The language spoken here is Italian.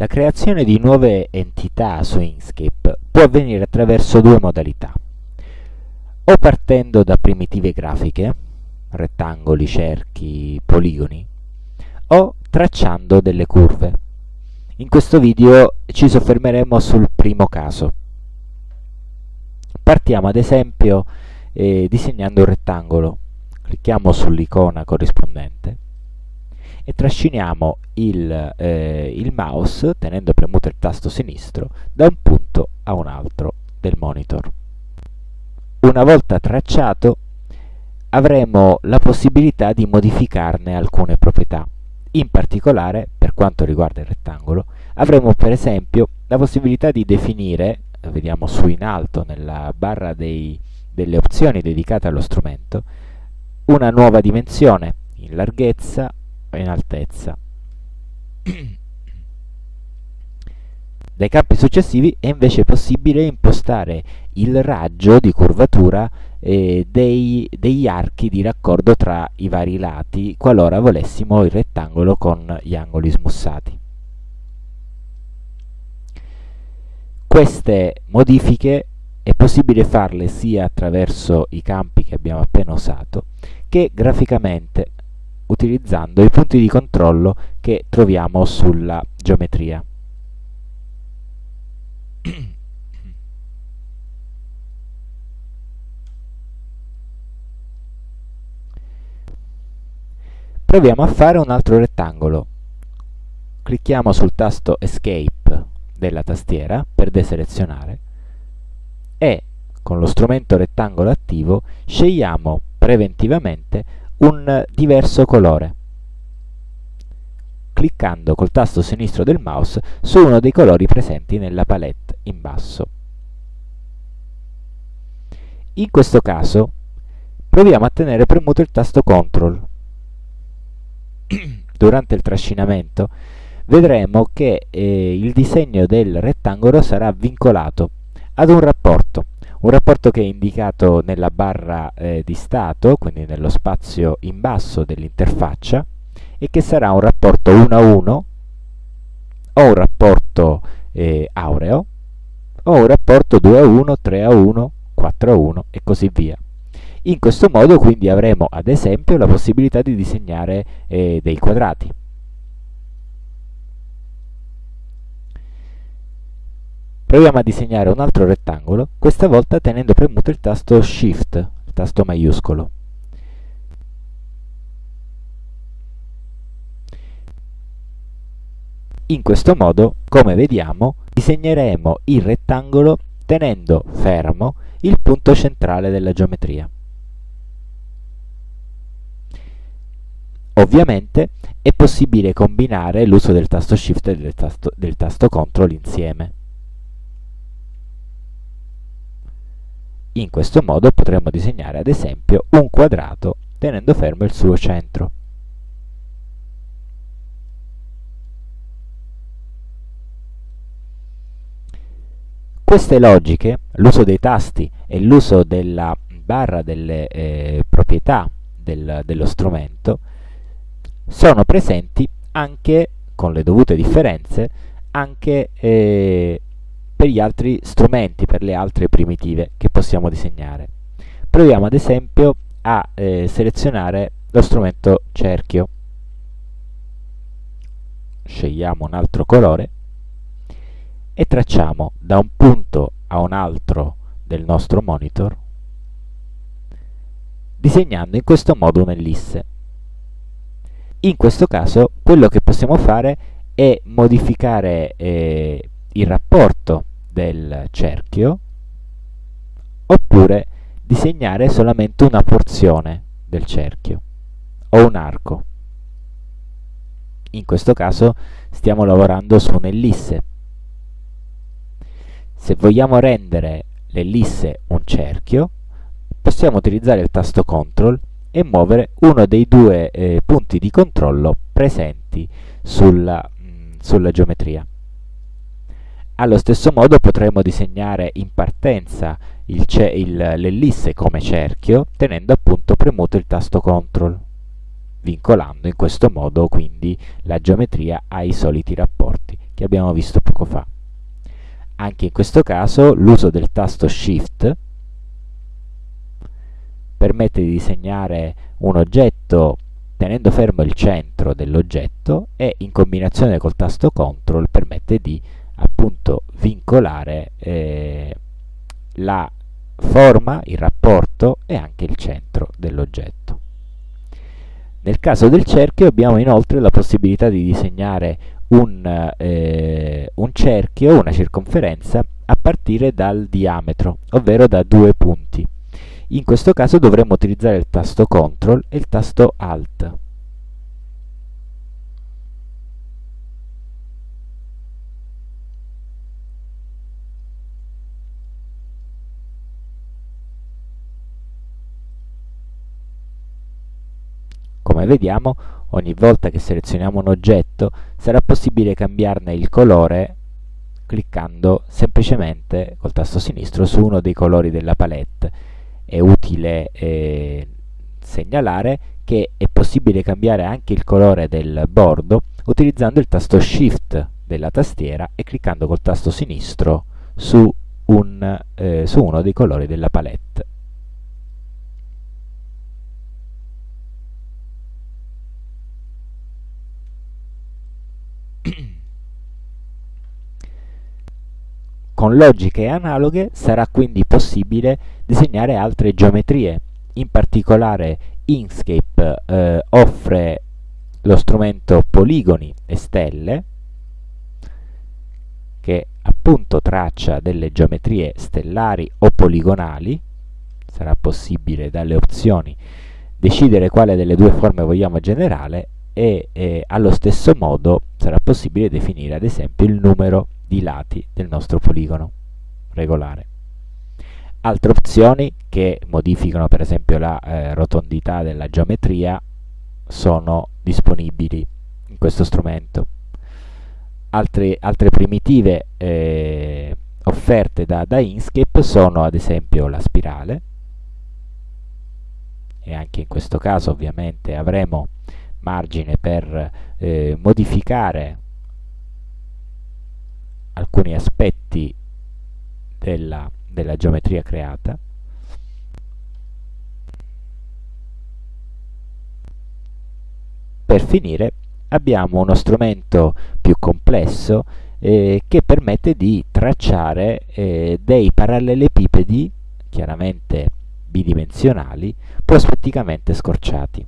La creazione di nuove entità su Inkscape può avvenire attraverso due modalità. O partendo da primitive grafiche, rettangoli, cerchi, poligoni, o tracciando delle curve. In questo video ci soffermeremo sul primo caso. Partiamo ad esempio eh, disegnando un rettangolo. Clicchiamo sull'icona corrispondente e trasciniamo il, eh, il mouse, tenendo premuto il tasto sinistro, da un punto a un altro del monitor. Una volta tracciato, avremo la possibilità di modificarne alcune proprietà. In particolare, per quanto riguarda il rettangolo, avremo per esempio la possibilità di definire, vediamo su in alto nella barra dei, delle opzioni dedicate allo strumento, una nuova dimensione in larghezza, in altezza. Dai campi successivi è invece possibile impostare il raggio di curvatura eh, dei, degli archi di raccordo tra i vari lati qualora volessimo il rettangolo con gli angoli smussati. Queste modifiche è possibile farle sia attraverso i campi che abbiamo appena usato che graficamente utilizzando i punti di controllo che troviamo sulla geometria. Proviamo a fare un altro rettangolo. Clicchiamo sul tasto Escape della tastiera per deselezionare e con lo strumento rettangolo attivo scegliamo preventivamente un diverso colore cliccando col tasto sinistro del mouse su uno dei colori presenti nella palette in basso. In questo caso proviamo a tenere premuto il tasto CTRL. Durante il trascinamento vedremo che eh, il disegno del rettangolo sarà vincolato ad un rapporto un rapporto che è indicato nella barra eh, di stato, quindi nello spazio in basso dell'interfaccia, e che sarà un rapporto 1 a 1, o un rapporto eh, aureo, o un rapporto 2 a 1, 3 a 1, 4 a 1 e così via. In questo modo quindi avremo ad esempio la possibilità di disegnare eh, dei quadrati. Proviamo a disegnare un altro rettangolo, questa volta tenendo premuto il tasto Shift, il tasto maiuscolo. In questo modo, come vediamo, disegneremo il rettangolo tenendo fermo il punto centrale della geometria. Ovviamente è possibile combinare l'uso del tasto Shift e del tasto, del tasto CTRL insieme. In questo modo potremmo disegnare ad esempio un quadrato tenendo fermo il suo centro. Queste logiche, l'uso dei tasti e l'uso della barra delle eh, proprietà del, dello strumento, sono presenti anche, con le dovute differenze, anche eh, per gli altri strumenti, per le altre primitive che possiamo disegnare. Proviamo ad esempio a eh, selezionare lo strumento cerchio. Scegliamo un altro colore e tracciamo da un punto a un altro del nostro monitor disegnando in questo modo un'ellisse. In questo caso quello che possiamo fare è modificare eh, il rapporto del cerchio oppure disegnare solamente una porzione del cerchio o un arco. In questo caso stiamo lavorando su un'ellisse. Se vogliamo rendere l'ellisse un cerchio, possiamo utilizzare il tasto CTRL e muovere uno dei due eh, punti di controllo presenti sulla, mh, mm, sulla geometria. Allo stesso modo potremmo disegnare in partenza l'ellisse come cerchio tenendo appunto premuto il tasto CTRL, vincolando in questo modo quindi la geometria ai soliti rapporti che abbiamo visto poco fa. Anche in questo caso l'uso del tasto Shift permette di disegnare un oggetto tenendo fermo il centro dell'oggetto e in combinazione col tasto CTRL permette di appunto vincolare eh, la forma, il rapporto e anche il centro dell'oggetto. Nel caso del cerchio abbiamo inoltre la possibilità di disegnare un, eh, un cerchio, una circonferenza, a partire dal diametro, ovvero da due punti. In questo caso dovremo utilizzare il tasto CTRL e il tasto ALT. Come vediamo, ogni volta che selezioniamo un oggetto sarà possibile cambiarne il colore cliccando semplicemente col tasto sinistro su uno dei colori della palette. È utile eh, segnalare che è possibile cambiare anche il colore del bordo utilizzando il tasto Shift della tastiera e cliccando col tasto sinistro su, un, eh, su uno dei colori della palette. Con logiche analoghe sarà quindi possibile disegnare altre geometrie. In particolare Inkscape eh, offre lo strumento poligoni e stelle che appunto traccia delle geometrie stellari o poligonali. Sarà possibile dalle opzioni decidere quale delle due forme vogliamo generare e eh, allo stesso modo sarà possibile definire ad esempio il numero di lati del nostro poligono regolare. Altre opzioni che modificano per esempio la eh, rotondità della geometria sono disponibili in questo strumento. Altre, altre primitive eh, offerte da, da Inkscape sono ad esempio la spirale e anche in questo caso ovviamente avremo margine per eh, modificare alcuni aspetti della, della geometria creata. Per finire abbiamo uno strumento più complesso eh, che permette di tracciare eh, dei parallelepipedi chiaramente bidimensionali prospetticamente scorciati